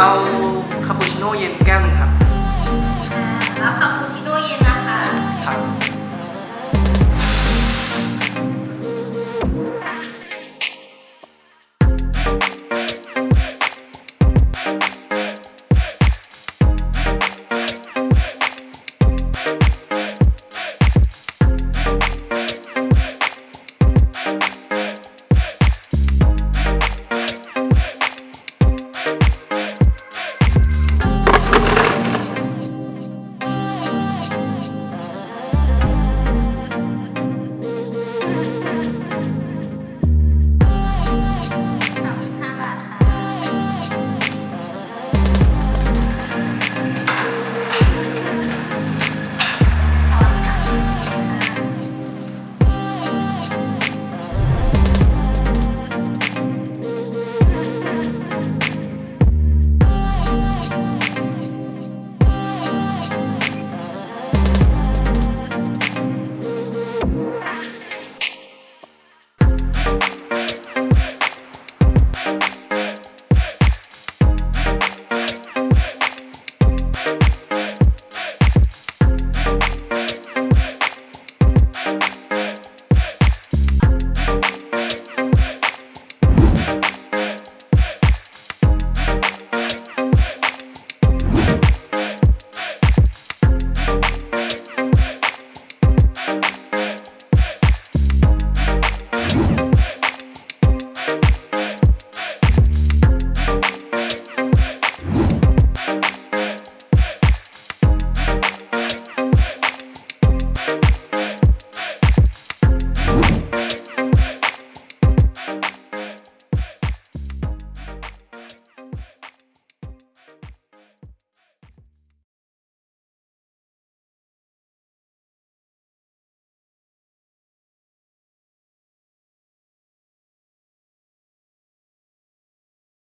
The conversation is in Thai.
เอาคาปูชิโน่เย็นแก้วหนึงครับ Bye.